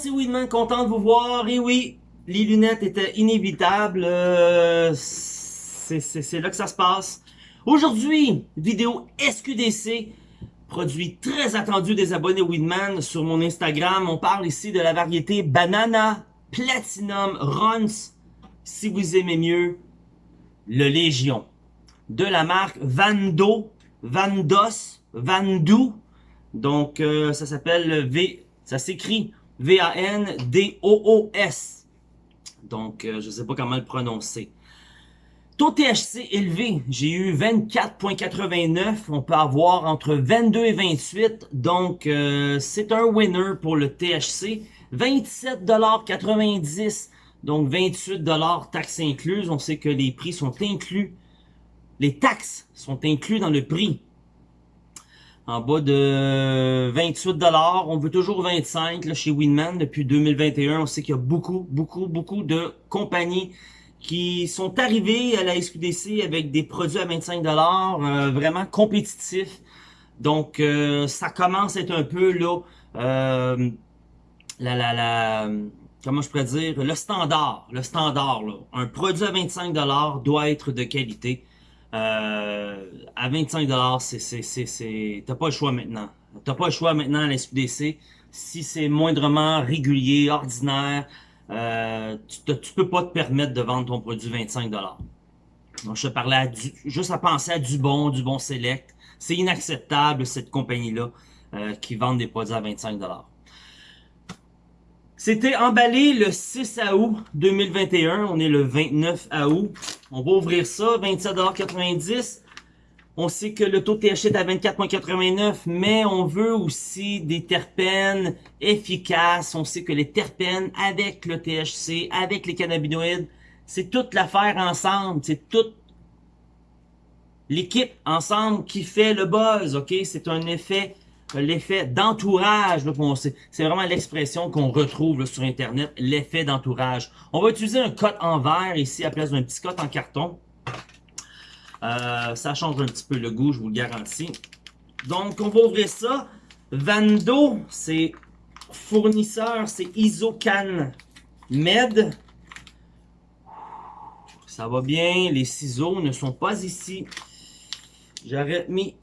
c'est Weedman, content de vous voir. Et oui, les lunettes étaient inévitables. Euh, c'est là que ça se passe. Aujourd'hui, vidéo SQDC, produit très attendu des abonnés Weedman sur mon Instagram. On parle ici de la variété Banana Platinum Runs, si vous aimez mieux, le Légion. De la marque Vando, Vandos, Vandu. Donc, euh, ça s'appelle V, ça s'écrit V-A-N-D-O-O-S. Donc, euh, je ne sais pas comment le prononcer. Taux THC élevé, j'ai eu 24.89, on peut avoir entre 22 et 28, donc euh, c'est un winner pour le THC. 27,90$, donc 28$ taxes incluses, on sait que les prix sont inclus, les taxes sont inclus dans le prix en bas de 28 dollars. On veut toujours 25 là, chez Winman depuis 2021. On sait qu'il y a beaucoup, beaucoup, beaucoup de compagnies qui sont arrivées à la SQDC avec des produits à 25 dollars, euh, vraiment compétitifs. Donc, euh, ça commence à être un peu là, euh, la, la, comment je pourrais dire, le standard, le standard. Un produit à 25 dollars doit être de qualité. Euh, à 25$, c'est, t'as pas le choix maintenant. T'as pas le choix maintenant à la SQDC. Si c'est moindrement régulier, ordinaire, euh, tu, peux pas te permettre de vendre ton produit 25$. Donc, je te parlais à du, juste à penser à du bon, du bon select. C'est inacceptable, cette compagnie-là, euh, qui vend des produits à 25$. C'était emballé le 6 août 2021. On est le 29 août. On va ouvrir ça, 27,90$. On sait que le taux de THC est à 24,89$, mais on veut aussi des terpènes efficaces. On sait que les terpènes avec le THC, avec les cannabinoïdes, c'est toute l'affaire ensemble. C'est toute l'équipe ensemble qui fait le buzz, ok? C'est un effet l'effet d'entourage. C'est vraiment l'expression qu'on retrouve sur Internet, l'effet d'entourage. On va utiliser un cote en verre ici à la place d'un petit cote en carton. Euh, ça change un petit peu le goût, je vous le garantis. Donc, on va ouvrir ça. Vando, c'est fournisseur, c'est Isocan Med. Ça va bien, les ciseaux ne sont pas ici. J'aurais mis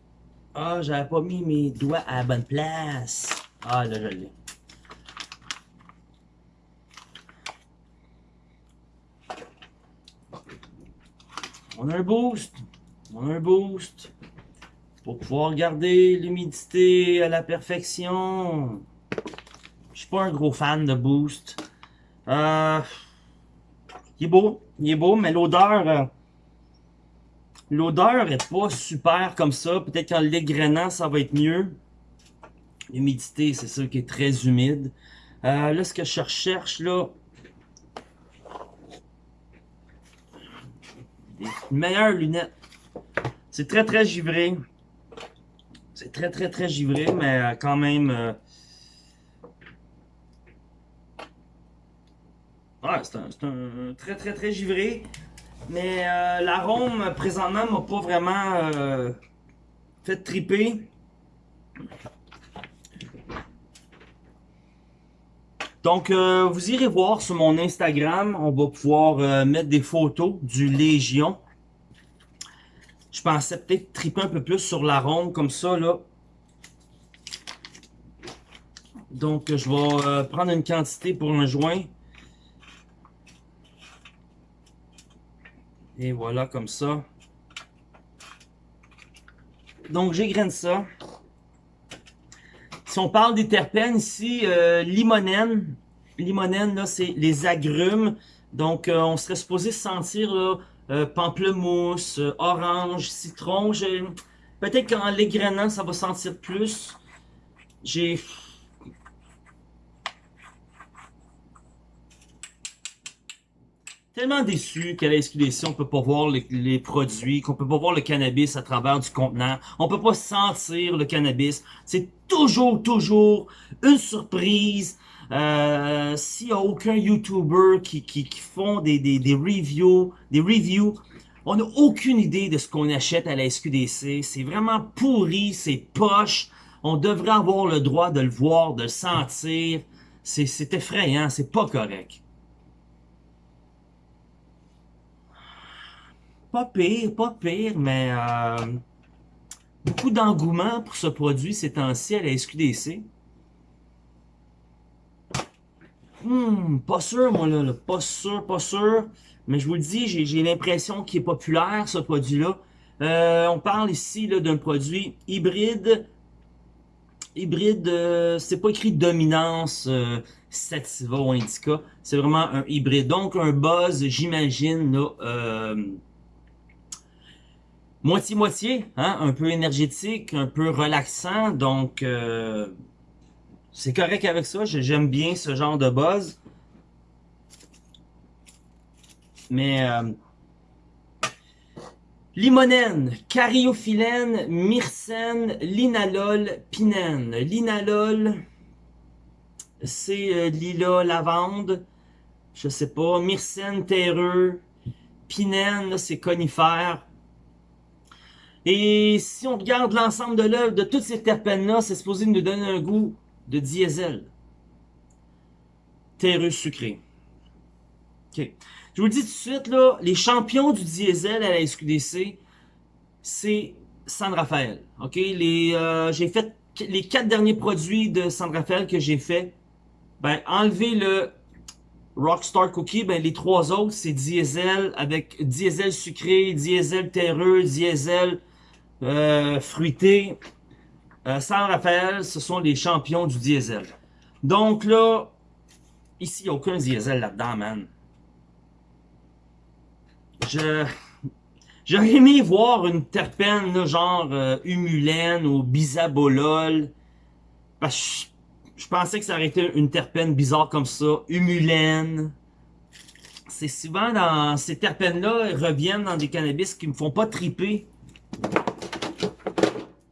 ah, j'avais pas mis mes doigts à la bonne place. Ah, là, je l'ai. On a un boost. On a un boost. Pour pouvoir garder l'humidité à la perfection. Je suis pas un gros fan de boost. Euh, il est beau. Il est beau, mais l'odeur... L'odeur est pas super comme ça. Peut-être qu'en l'égrenant, ça va être mieux. L'humidité, c'est sûr qui est très humide. Euh, là, ce que je recherche, là... Des meilleures lunettes. C'est très, très givré. C'est très, très, très givré, mais euh, quand même... Euh... Ouais, c'est un, un, très, très, très givré. Mais euh, l'arôme, présentement, m'a pas vraiment euh, fait triper. Donc, euh, vous irez voir sur mon Instagram. On va pouvoir mettre des photos du Légion. Je pensais peut-être triper un peu plus sur l'arôme comme ça, là. Donc, je vais prendre une quantité pour un joint. Et voilà, comme ça. Donc, j'égrène ça. Si on parle des terpènes ici, euh, limonène. Limonène, là, c'est les agrumes. Donc, euh, on serait supposé sentir là, euh, pamplemousse, orange, citron. Peut-être qu'en l'égrenant, ça va sentir plus. J'ai tellement déçu qu'à la SQDC, on peut pas voir les, produits, qu'on peut pas voir le cannabis à travers du contenant. On peut pas sentir le cannabis. C'est toujours, toujours une surprise. Euh, S'il y a aucun YouTuber qui, qui, qui font des, des, des reviews, des reviews, on n'a aucune idée de ce qu'on achète à la SQDC. C'est vraiment pourri, c'est poche. On devrait avoir le droit de le voir, de le sentir. C'est effrayant, c'est pas correct. Pas pire, pas pire, mais euh, beaucoup d'engouement pour ce produit ces temps-ci à la SQDC. Hmm, pas sûr, moi, là, Pas sûr, pas sûr. Mais je vous le dis, j'ai l'impression qu'il est populaire, ce produit-là. Euh, on parle ici d'un produit hybride. Hybride, euh, c'est pas écrit dominance sativa ou indica. C'est vraiment un hybride. Donc, un buzz, j'imagine, euh, moitié-moitié, hein, un peu énergétique, un peu relaxant. Donc, euh, c'est correct avec ça. J'aime bien ce genre de buzz. Mais euh, limonène, cariophyllène, myrcène, linalol, pinène. Linalol, c'est euh, lila, lavande, je sais pas, myrcène, terreux, pinène, c'est conifère. Et si on regarde l'ensemble de l'œuvre de toutes ces terpènes-là, c'est supposé nous donner un goût de diesel. Terreux sucré. OK. Je vous le dis tout de suite, là, les champions du diesel à la SQDC, c'est San Rafael. OK? Les, euh, j'ai fait les quatre derniers produits de San Rafael que j'ai fait. Ben, enlever le Rockstar Cookie, ben, les trois autres, c'est diesel avec diesel sucré, diesel terreux, diesel euh, fruité. Euh, San Rafael, ce sont les champions du diesel. Donc là, ici, il n'y a aucun diesel là-dedans, man. Je... J'aurais aimé voir une terpène, genre euh, humulène ou bisabolol. Parce que je, pensais que ça aurait été une terpène bizarre comme ça. Humulène. C'est souvent dans ces terpènes-là, reviennent dans des cannabis qui me font pas triper.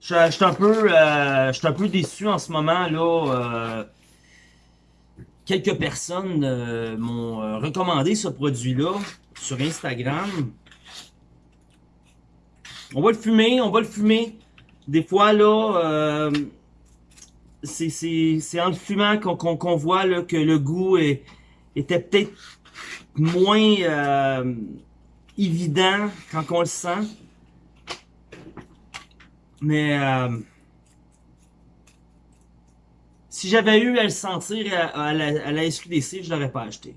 Je, suis un peu, euh, un peu déçu en ce moment là. Euh, quelques personnes euh, m'ont recommandé ce produit-là sur Instagram. On va le fumer, on va le fumer. Des fois, là, c'est en le fumant qu'on voit là, que le goût était peut-être moins évident quand on le sent. Mais euh, si j'avais eu à le sentir à, la, à la SQDC, je l'aurais pas acheté.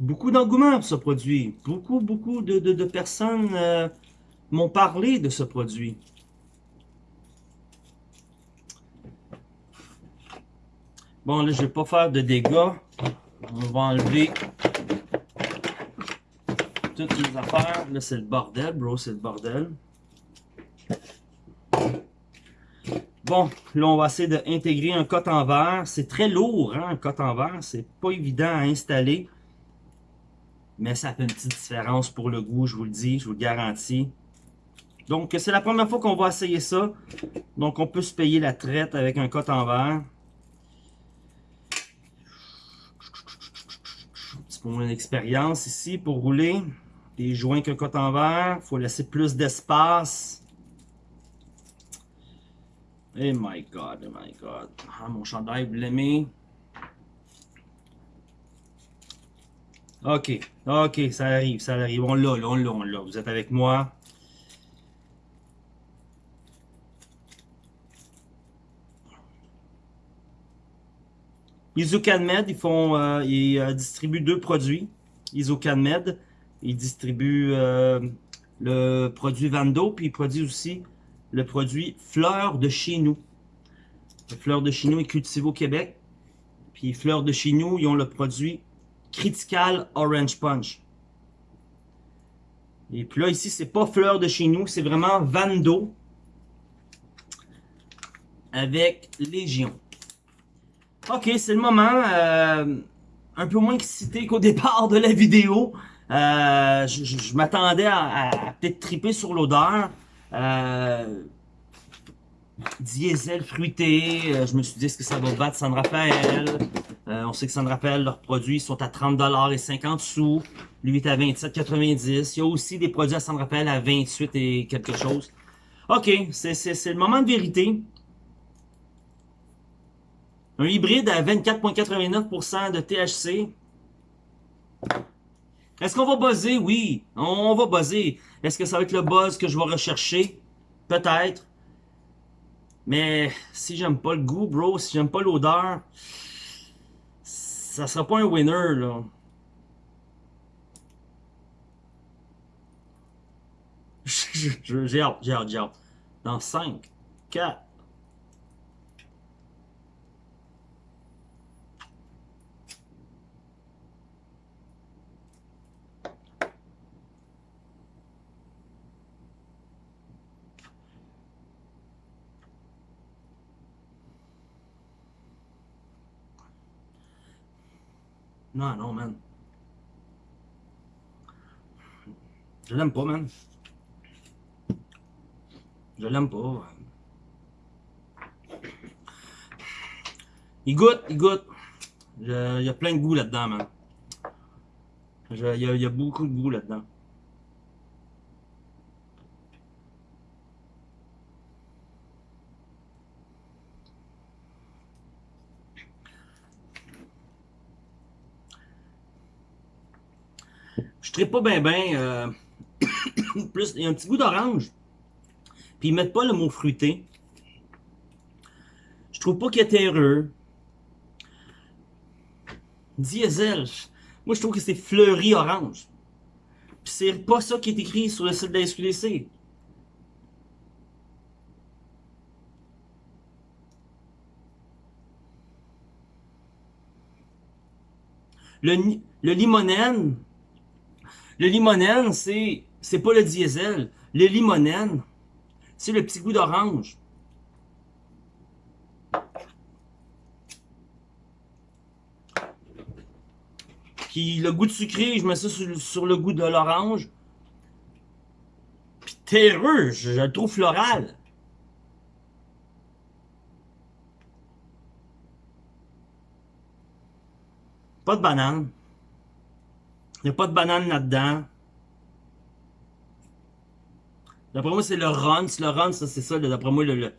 Beaucoup d'engouement pour ce produit. Beaucoup, beaucoup de, de, personnes euh, m'ont parlé de ce produit. Bon, là, je vais pas faire de dégâts. On va enlever toutes les affaires. Là, c'est le bordel, bro, c'est le bordel. Bon, là, on va essayer d'intégrer un cote en verre. C'est très lourd, hein, un cote en verre. C'est pas évident à installer. Mais ça fait une petite différence pour le goût, je vous le dis, je vous le garantis. Donc, c'est la première fois qu'on va essayer ça. Donc, on peut se payer la traite avec un cote en verre. C'est pour mon expérience ici, pour rouler. Des joints cote en verre. Il faut laisser plus d'espace. Oh my god, oh my god. Ah, mon chandail blêmé. Ok, ok, ça arrive, ça arrive. On l'a, on l'a, on l'a. Vous êtes avec moi? IsoCanMed, ils font, euh, ils euh, distribuent deux produits. IsoCanMed, ils distribuent euh, le produit Vando, puis ils produisent aussi le produit Fleur de chez nous. Le Fleur de chez nous est cultivé au Québec. Puis Fleur de chez nous, ils ont le produit Critical Orange Punch. Et puis là, ici, c'est pas fleur de chez nous, c'est vraiment Vando avec Légion. Ok, c'est le moment. Euh, un peu moins excité qu'au départ de la vidéo. Euh, je, m'attendais à, peut-être triper sur l'odeur. Euh, diesel fruité. je me suis dit, est-ce que ça va battre San Rafael? Euh, on sait que San Rafael, leurs produits sont à 30$ et 50 sous. Lui est à 27,90$. Il y a aussi des produits à San Rafael à 28 et quelque chose. Ok, c'est le moment de vérité. Un hybride à 24,89% de THC. Est-ce qu'on va buzzer? Oui, on va buzzer. Est-ce que ça va être le buzz que je vais rechercher? Peut-être. Mais si j'aime pas le goût, bro, si j'aime pas l'odeur, ça sera pas un winner, là. J'ai hâte, j'ai hâte, j'ai hâte. Dans 5, 4, Non, non, man. Je l'aime pas, man. Je l'aime pas. Il goûte, il goûte. Il y a plein de goût là-dedans, man. Il y, y, a beaucoup de goût là-dedans. Je pas bien bien. Euh, plus, il y a un petit goût d'orange. Puis ils mettent pas le mot fruité. Je trouve pas qu'il est terreux. Diesel. Moi, je trouve que c'est fleuri orange. Puis c'est pas ça qui est écrit sur le site de la SQDC. Le, le limonène, le limonène, c'est c'est pas le diesel. Le limonène, c'est le petit goût d'orange. Puis le goût de sucré, je mets ça sur, le goût de l'orange. Puis terreux, je, je le trouve floral. Pas de banane. Il n'y a pas de banane là-dedans. D'après moi, c'est le run. Le run, c'est ça. D'après moi, le,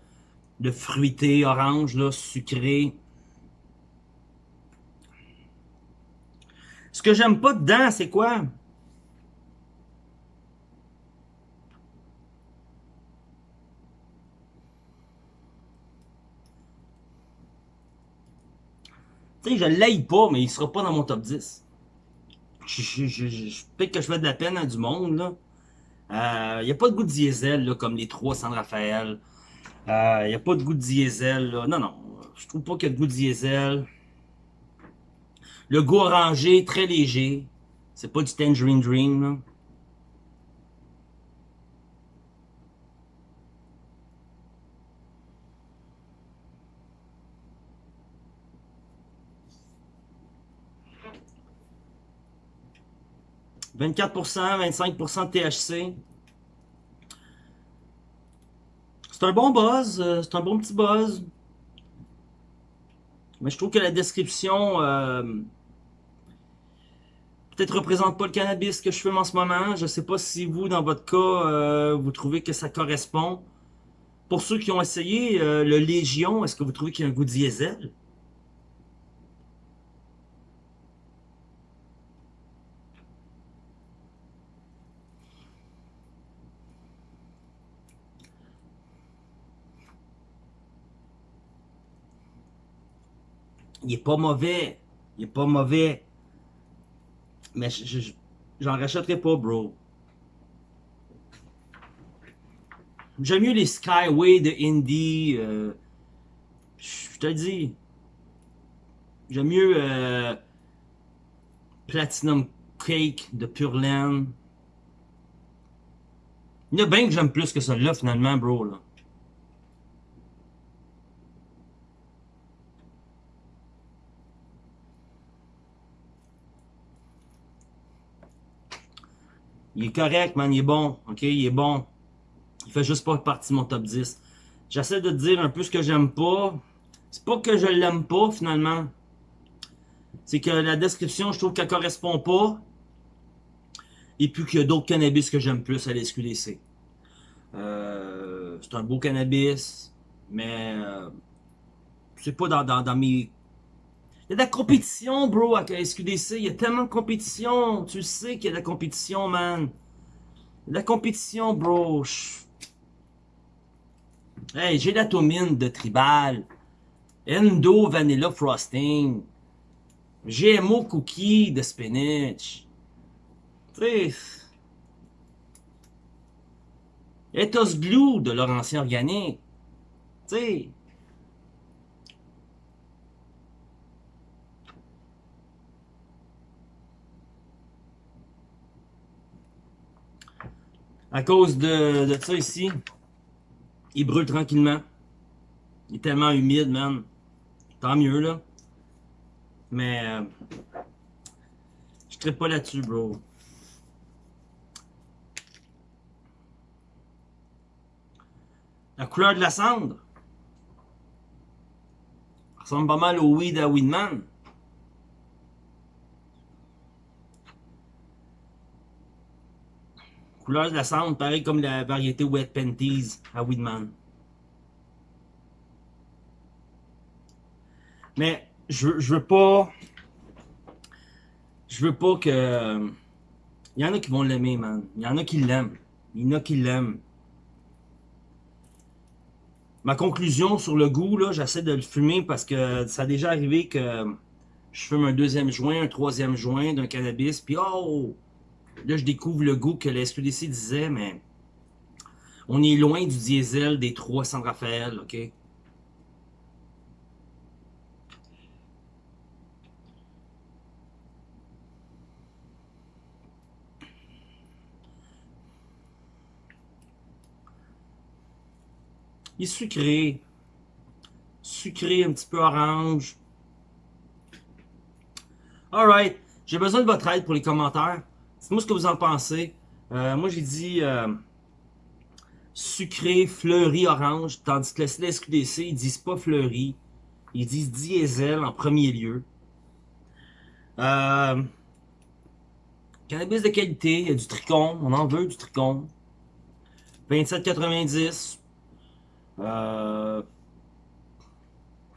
le, fruité, orange, là, sucré. Ce que j'aime pas dedans, c'est quoi? Tu sais, je l'aille pas, mais il sera pas dans mon top 10 peut-être que je fais de la peine à du monde. Il euh, n'y a pas de goût de diesel, là, comme les trois San Rafael. Il euh, n'y a pas de goût de diesel. Non, non. Je trouve pas qu'il y a de goût de diesel. Le goût orangé, très léger. C'est pas du Tangerine Dream. 24%, 25% de THC. C'est un bon buzz, euh, c'est un bon petit buzz. Mais je trouve que la description euh, peut-être représente pas le cannabis que je fume en ce moment. Je sais pas si vous, dans votre cas, euh, vous trouvez que ça correspond. Pour ceux qui ont essayé le Légion, est-ce que vous trouvez qu'il y a un goût diesel? Il est pas mauvais. Il est pas mauvais. Mais j'en rachèterai pas, bro. J'aime mieux les Skyway de Indie. Euh, je te dis. J'aime mieux euh, Platinum Cake de Pure Land. Il y a bien que j'aime plus que ça là finalement, bro. Là. Il est correct, man, il est bon, ok, il est bon. Il fait juste pas partie de mon top 10. J'essaie de te dire un peu ce que j'aime pas. C'est pas que je l'aime pas, finalement. C'est que la description, je trouve qu'elle correspond pas. Et puis qu'il y a d'autres cannabis que j'aime plus à l'SQDC. Euh, c'est un beau cannabis, mais euh, c'est pas dans, dans, dans mes... La compétition, bro, à SQDC. Il y a tellement de compétition. Tu sais qu'il y a de la compétition, man. La compétition, bro. Hey, j'ai la tomine de Tribal. Endo Vanilla Frosting. GMO Cookie de Spinach. Tu. Ethos Glue de Laurentien Organique. Tu sais... À cause de, ça ici, il brûle tranquillement. Il est tellement humide, man. Tant mieux, là. Mais... Euh, je ne pas là-dessus, bro. La couleur de la cendre. ressemble pas mal au weed à Weedman. Couleur de la cendre, pareil comme la variété Wet Panties à Weedman. Mais je, je veux pas... Je veux pas que... Il y en a qui vont l'aimer, man. Il y en a qui l'aiment. Il y en a qui l'aiment. Ma conclusion sur le goût, là, j'essaie de le fumer parce que ça a déjà arrivé que je fume un deuxième joint, un troisième joint d'un cannabis, puis oh, Là, je découvre le goût que la SQDC disait, mais on est loin du diesel des 300 Raphaël, ok? Il est sucré. Sucré, un petit peu orange. Alright. J'ai besoin de votre aide pour les commentaires. Dites-moi ce que vous en pensez? Euh, moi, j'ai dit euh, sucré, fleuri, orange, tandis que le SQDC, ils disent pas fleuri. Ils disent diesel en premier lieu. Euh, cannabis de qualité, il y a du tricon, on en veut du tricon. 27,90. Euh,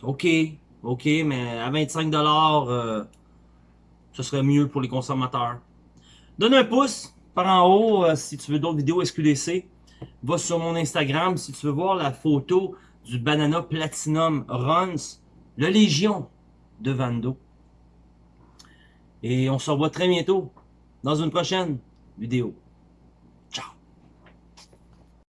ok, ok, mais à 25$, ce serait mieux pour les consommateurs. Donne un pouce par en haut euh, si tu veux d'autres vidéos SQDC. Va sur mon Instagram si tu veux voir la photo du Banana Platinum Runs, le Légion de Vando. Et on se revoit très bientôt dans une prochaine vidéo.